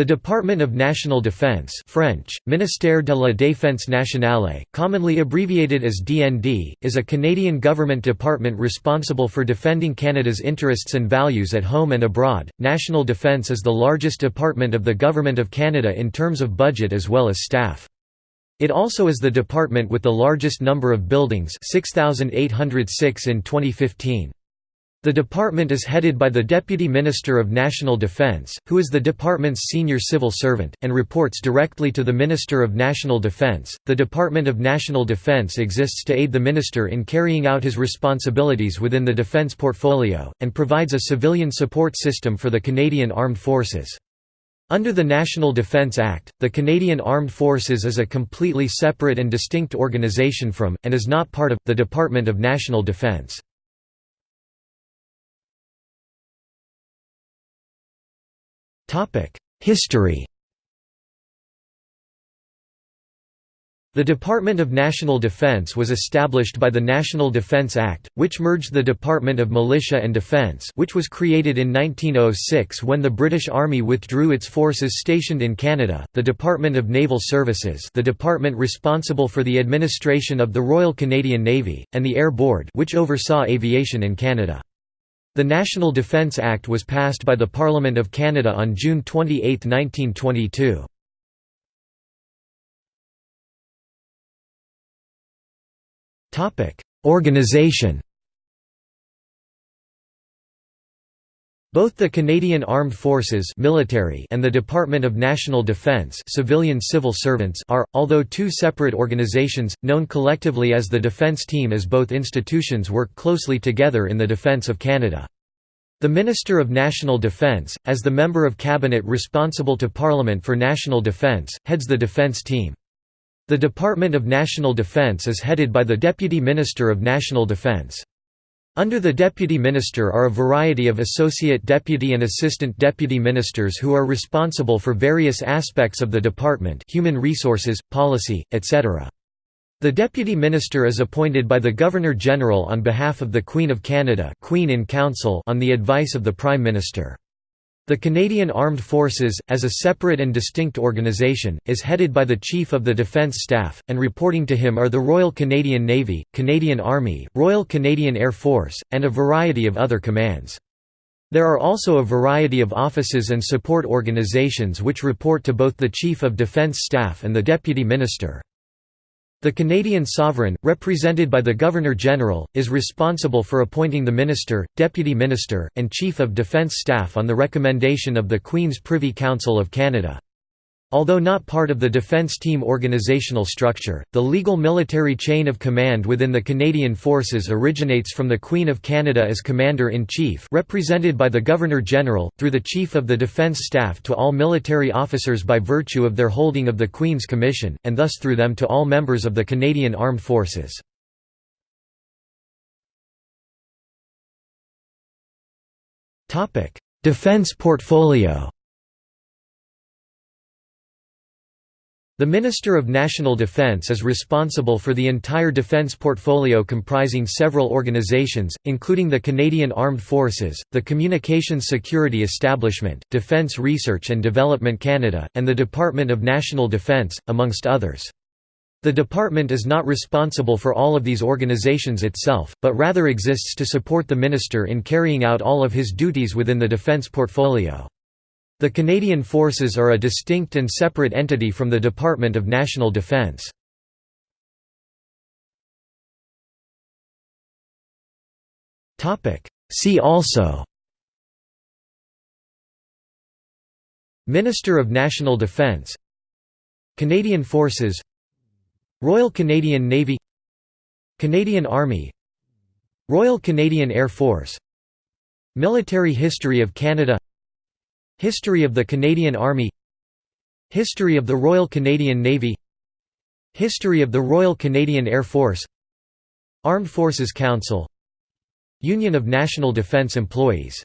The Department of National Defense French, Ministère de la Défense nationale, commonly abbreviated as DND, is a Canadian government department responsible for defending Canada's interests and values at home and abroad. National Defence is the largest department of the Government of Canada in terms of budget as well as staff. It also is the department with the largest number of buildings 6,806 in 2015. The department is headed by the Deputy Minister of National Defence, who is the department's senior civil servant, and reports directly to the Minister of National Defence. The Department of National Defence exists to aid the Minister in carrying out his responsibilities within the defence portfolio, and provides a civilian support system for the Canadian Armed Forces. Under the National Defence Act, the Canadian Armed Forces is a completely separate and distinct organisation from, and is not part of, the Department of National Defence. History The Department of National Defense was established by the National Defense Act, which merged the Department of Militia and Defense which was created in 1906 when the British Army withdrew its forces stationed in Canada, the Department of Naval Services the department responsible for the administration of the Royal Canadian Navy, and the Air Board which oversaw aviation in Canada. The National Defence Act was passed by the Parliament of Canada on June 28, 1922. Organization Both the Canadian Armed Forces military and the Department of National Defence civilian civil servants are, although two separate organizations, known collectively as the Defence Team as both institutions work closely together in the defence of Canada. The Minister of National Defence, as the member of cabinet responsible to Parliament for national defence, heads the defence team. The Department of National Defence is headed by the Deputy Minister of National Defence. Under the Deputy Minister are a variety of Associate Deputy and Assistant Deputy Ministers who are responsible for various aspects of the department human resources, policy, etc. The Deputy Minister is appointed by the Governor-General on behalf of the Queen of Canada Queen in Council on the advice of the Prime Minister. The Canadian Armed Forces, as a separate and distinct organisation, is headed by the Chief of the Defence Staff, and reporting to him are the Royal Canadian Navy, Canadian Army, Royal Canadian Air Force, and a variety of other commands. There are also a variety of offices and support organisations which report to both the Chief of Defence Staff and the Deputy Minister. The Canadian sovereign, represented by the Governor-General, is responsible for appointing the Minister, Deputy Minister, and Chief of Defence Staff on the recommendation of the Queen's Privy Council of Canada. Although not part of the defence team organisational structure, the legal military chain of command within the Canadian Forces originates from the Queen of Canada as Commander-in-Chief represented by the Governor-General, through the Chief of the Defence Staff to all military officers by virtue of their holding of the Queen's Commission, and thus through them to all members of the Canadian Armed Forces. Defence portfolio The Minister of National Defence is responsible for the entire defence portfolio comprising several organisations, including the Canadian Armed Forces, the Communications Security Establishment, Defence Research and Development Canada, and the Department of National Defence, amongst others. The department is not responsible for all of these organisations itself, but rather exists to support the minister in carrying out all of his duties within the defence portfolio. The Canadian Forces are a distinct and separate entity from the Department of National Defence. See also Minister of National Defence Canadian Forces Royal Canadian Navy Canadian Army Royal Canadian Air Force Military history of Canada History of the Canadian Army History of the Royal Canadian Navy History of the Royal Canadian Air Force Armed Forces Council Union of National Defence Employees